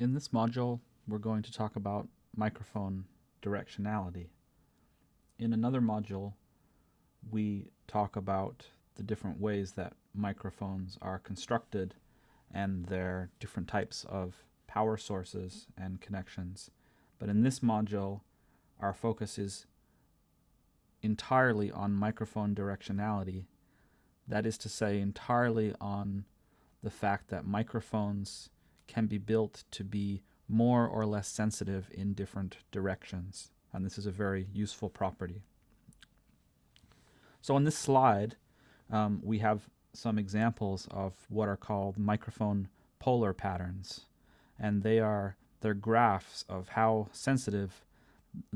In this module, we're going to talk about microphone directionality. In another module, we talk about the different ways that microphones are constructed and their different types of power sources and connections. But in this module, our focus is entirely on microphone directionality. That is to say, entirely on the fact that microphones can be built to be more or less sensitive in different directions. And this is a very useful property. So on this slide, um, we have some examples of what are called microphone polar patterns. And they are they're graphs of how sensitive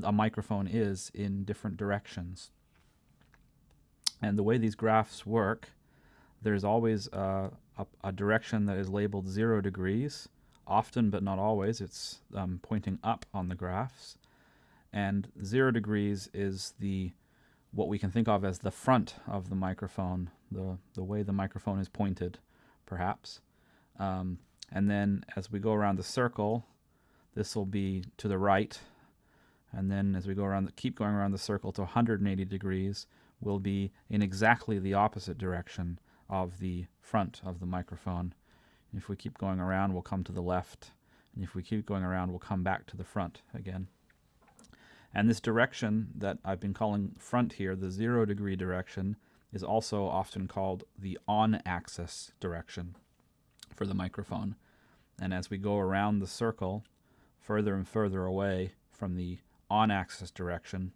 a microphone is in different directions. And the way these graphs work, there's always a, a, a direction that is labeled zero degrees. Often, but not always, it's um, pointing up on the graphs. And zero degrees is the what we can think of as the front of the microphone, the, the way the microphone is pointed, perhaps. Um, and then as we go around the circle, this will be to the right. And then as we go around, the, keep going around the circle to 180 degrees, will be in exactly the opposite direction of the front of the microphone. If we keep going around, we'll come to the left. And if we keep going around, we'll come back to the front again. And this direction that I've been calling front here, the zero degree direction, is also often called the on-axis direction for the microphone. And as we go around the circle, further and further away from the on-axis direction,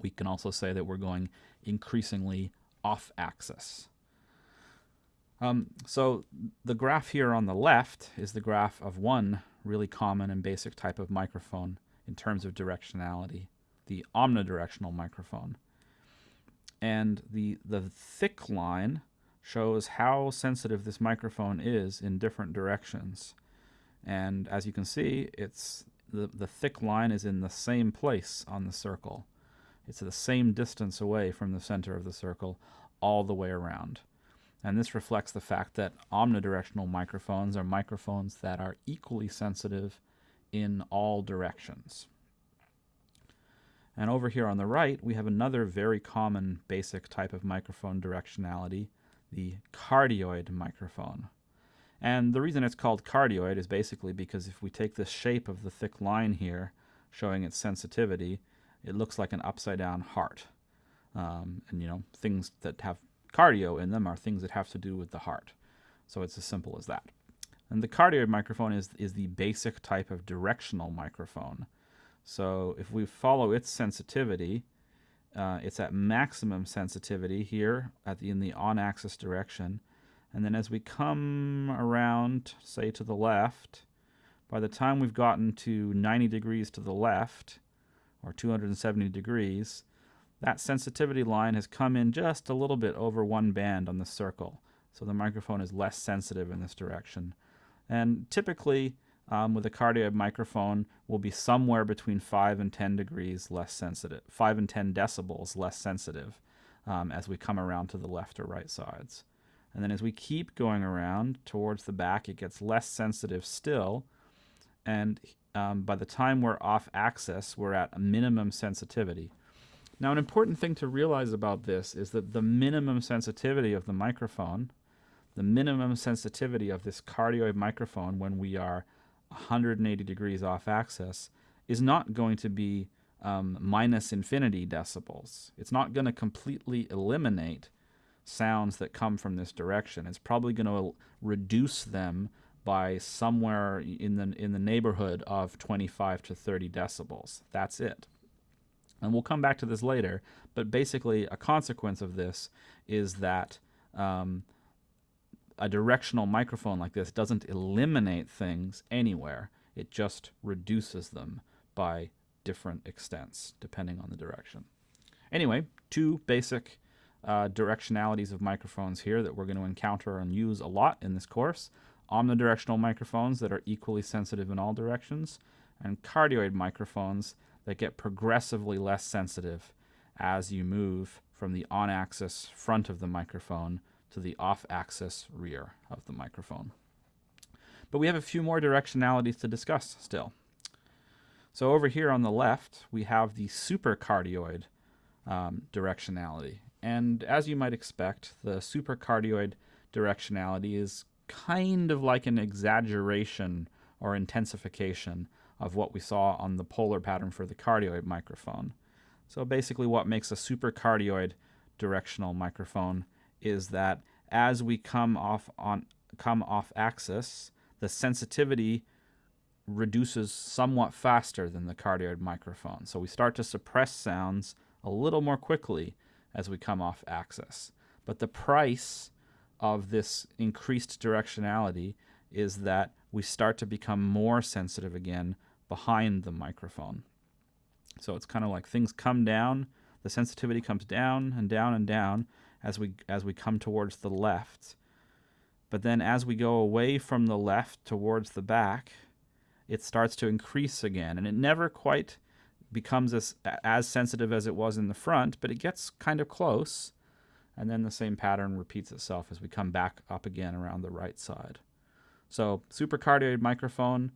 we can also say that we're going increasingly off-axis. Um, so the graph here on the left is the graph of one really common and basic type of microphone in terms of directionality, the omnidirectional microphone. And the, the thick line shows how sensitive this microphone is in different directions. And as you can see, it's the, the thick line is in the same place on the circle. It's the same distance away from the center of the circle all the way around. And this reflects the fact that omnidirectional microphones are microphones that are equally sensitive in all directions. And over here on the right, we have another very common basic type of microphone directionality, the cardioid microphone. And the reason it's called cardioid is basically because if we take the shape of the thick line here, showing its sensitivity, it looks like an upside down heart. Um, and you know, things that have cardio in them are things that have to do with the heart. So it's as simple as that. And the cardioid microphone is, is the basic type of directional microphone. So if we follow its sensitivity, uh, it's at maximum sensitivity here at the, in the on-axis direction. And then as we come around, say to the left, by the time we've gotten to 90 degrees to the left, or 270 degrees, that sensitivity line has come in just a little bit over one band on the circle. So the microphone is less sensitive in this direction. And typically, um, with a cardioid microphone, will be somewhere between 5 and 10 degrees less sensitive, 5 and 10 decibels less sensitive um, as we come around to the left or right sides. And then as we keep going around towards the back, it gets less sensitive still. And um, by the time we're off axis, we're at a minimum sensitivity. Now, an important thing to realize about this is that the minimum sensitivity of the microphone the minimum sensitivity of this cardioid microphone when we are 180 degrees off axis is not going to be um, minus infinity decibels. It's not going to completely eliminate sounds that come from this direction. It's probably going to reduce them by somewhere in the in the neighborhood of 25 to 30 decibels. That's it. And we'll come back to this later, but basically a consequence of this is that um, a directional microphone like this doesn't eliminate things anywhere. It just reduces them by different extents, depending on the direction. Anyway, two basic uh, directionalities of microphones here that we're going to encounter and use a lot in this course. Omnidirectional microphones that are equally sensitive in all directions, and cardioid microphones that get progressively less sensitive as you move from the on-axis front of the microphone to the off-axis rear of the microphone. But we have a few more directionalities to discuss still. So over here on the left, we have the supercardioid um, directionality. And as you might expect, the supercardioid directionality is kind of like an exaggeration or intensification of what we saw on the polar pattern for the cardioid microphone. So basically what makes a supercardioid directional microphone is that as we come off on come off axis, the sensitivity reduces somewhat faster than the cardioid microphone. So we start to suppress sounds a little more quickly as we come off axis. But the price of this increased directionality is that we start to become more sensitive again behind the microphone. So it's kind of like things come down, the sensitivity comes down and down and down as we as we come towards the left. But then as we go away from the left towards the back, it starts to increase again and it never quite becomes as as sensitive as it was in the front, but it gets kind of close. And then the same pattern repeats itself as we come back up again around the right side. So supercardioid microphone,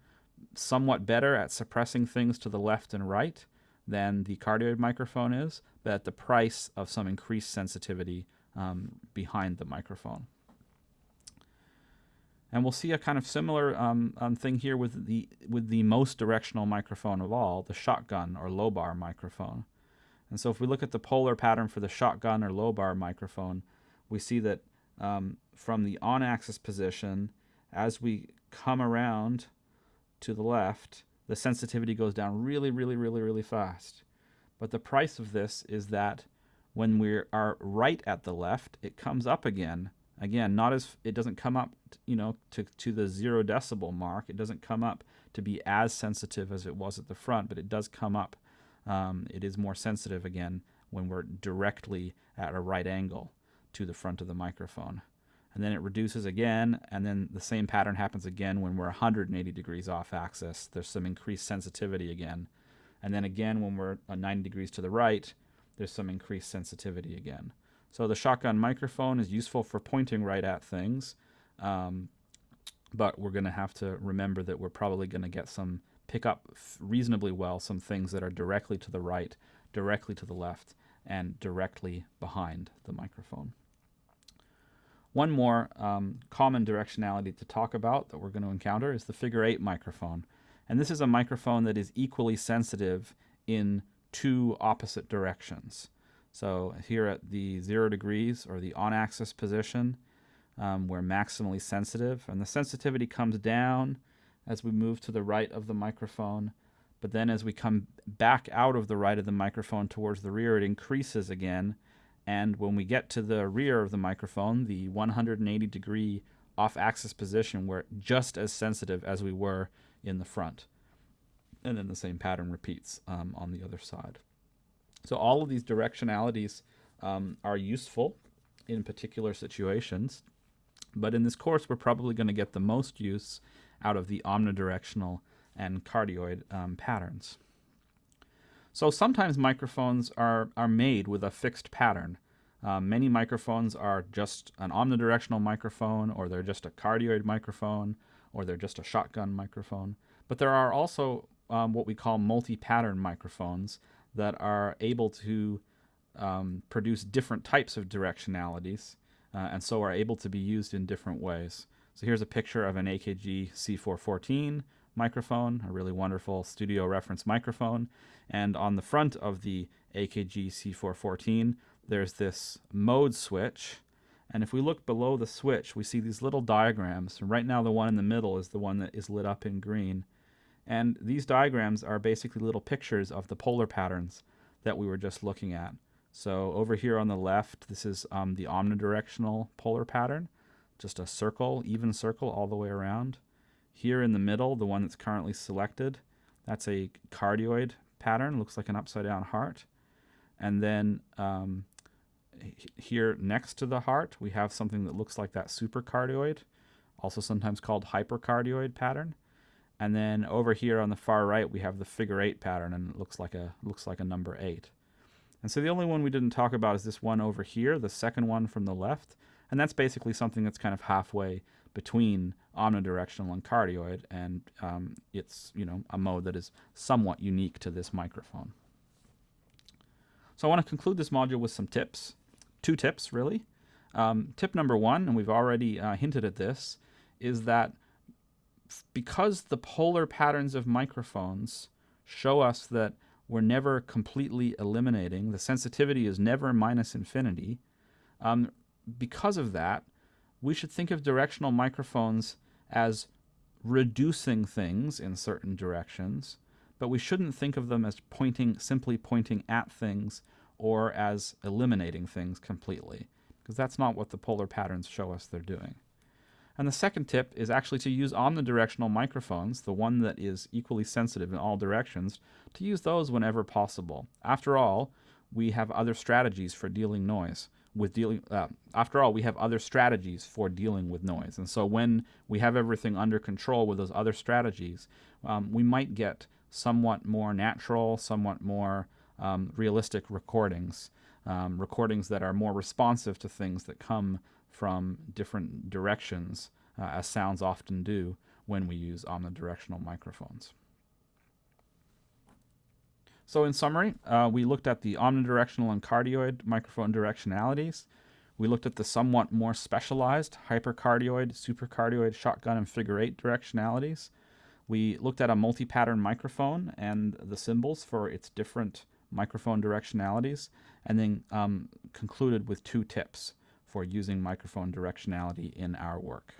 somewhat better at suppressing things to the left and right than the cardioid microphone is, but at the price of some increased sensitivity um, behind the microphone. And we'll see a kind of similar um, um, thing here with the with the most directional microphone of all, the shotgun or lobar microphone. And so if we look at the polar pattern for the shotgun or lobar microphone, we see that um, from the on-axis position, as we come around to the left, the sensitivity goes down really, really, really, really fast. But the price of this is that when we are right at the left, it comes up again. Again, not as it doesn't come up, you know, to to the zero decibel mark. It doesn't come up to be as sensitive as it was at the front, but it does come up um, it is more sensitive again when we're directly at a right angle to the front of the microphone. And then it reduces again, and then the same pattern happens again when we're 180 degrees off axis. There's some increased sensitivity again. And then again, when we're 90 degrees to the right, there's some increased sensitivity again. So the shotgun microphone is useful for pointing right at things, um, but we're going to have to remember that we're probably going to get some pick up reasonably well some things that are directly to the right, directly to the left, and directly behind the microphone. One more um, common directionality to talk about that we're going to encounter is the figure eight microphone. And this is a microphone that is equally sensitive in two opposite directions. So here at the zero degrees or the on-axis position, um, we're maximally sensitive, and the sensitivity comes down as we move to the right of the microphone. But then as we come back out of the right of the microphone towards the rear, it increases again. And when we get to the rear of the microphone, the 180 degree off axis position, we're just as sensitive as we were in the front. And then the same pattern repeats um, on the other side. So all of these directionalities um, are useful in particular situations. But in this course, we're probably going to get the most use out of the omnidirectional and cardioid um, patterns. So sometimes microphones are, are made with a fixed pattern. Um, many microphones are just an omnidirectional microphone, or they're just a cardioid microphone, or they're just a shotgun microphone. But there are also um, what we call multi-pattern microphones that are able to um, produce different types of directionalities, uh, and so are able to be used in different ways. So here's a picture of an AKG C414 microphone, a really wonderful studio reference microphone. And on the front of the AKG C414, there's this mode switch. And if we look below the switch, we see these little diagrams. Right now, the one in the middle is the one that is lit up in green. And these diagrams are basically little pictures of the polar patterns that we were just looking at. So over here on the left, this is um, the omnidirectional polar pattern just a circle, even circle all the way around. Here in the middle, the one that's currently selected, that's a cardioid pattern, looks like an upside down heart. And then um, here next to the heart, we have something that looks like that supercardioid, also sometimes called hypercardioid pattern. And then over here on the far right, we have the figure eight pattern, and it looks like a looks like a number eight. And so the only one we didn't talk about is this one over here, the second one from the left, And that's basically something that's kind of halfway between omnidirectional and cardioid, and um, it's you know a mode that is somewhat unique to this microphone. So I want to conclude this module with some tips, two tips really. Um, tip number one, and we've already uh, hinted at this, is that because the polar patterns of microphones show us that we're never completely eliminating, the sensitivity is never minus infinity, um, because of that, we should think of directional microphones as reducing things in certain directions, but we shouldn't think of them as pointing simply pointing at things or as eliminating things completely, because that's not what the polar patterns show us they're doing. And the second tip is actually to use omnidirectional microphones, the one that is equally sensitive in all directions, to use those whenever possible. After all, we have other strategies for dealing noise with dealing uh, after all we have other strategies for dealing with noise. And so when we have everything under control with those other strategies um, we might get somewhat more natural somewhat more um, realistic recordings um, recordings that are more responsive to things that come from different directions uh, as sounds often do when we use omnidirectional microphones so in summary, uh, we looked at the omnidirectional and cardioid microphone directionalities. We looked at the somewhat more specialized hypercardioid, supercardioid, shotgun, and figure eight directionalities. We looked at a multi-pattern microphone and the symbols for its different microphone directionalities, and then um, concluded with two tips for using microphone directionality in our work.